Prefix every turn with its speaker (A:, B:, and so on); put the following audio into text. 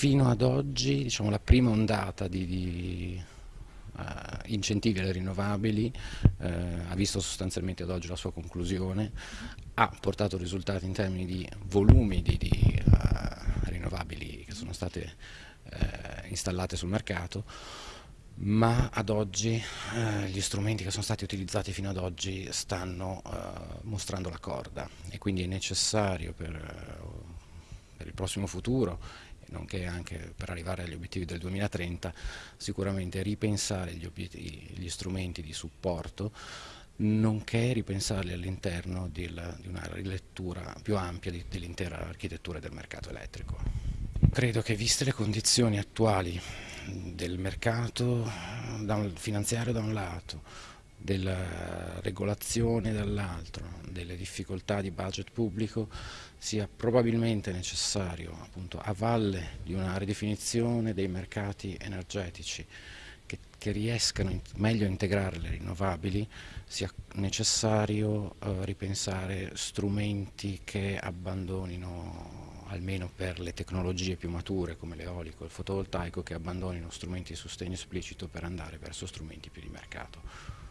A: fino ad oggi diciamo, la prima ondata di, di uh, incentivi alle rinnovabili uh, ha visto sostanzialmente ad oggi la sua conclusione, ha portato risultati in termini di volumi di, di uh, rinnovabili che sono state installate sul mercato, ma ad oggi eh, gli strumenti che sono stati utilizzati fino ad oggi stanno eh, mostrando la corda e quindi è necessario per, per il prossimo futuro nonché anche per arrivare agli obiettivi del 2030 sicuramente ripensare gli, gli strumenti di supporto nonché ripensarli all'interno di una rilettura più ampia dell'intera architettura del mercato elettrico. Credo che viste le condizioni attuali del mercato finanziario da un lato, della regolazione dall'altro, delle difficoltà di budget pubblico, sia probabilmente necessario, appunto, a valle di una ridefinizione dei mercati energetici che, che riescano in, meglio a integrare le rinnovabili, sia necessario eh, ripensare strumenti che abbandonino almeno per le tecnologie più mature come l'eolico e il fotovoltaico, che abbandonino strumenti di sostegno esplicito per andare verso strumenti più di mercato.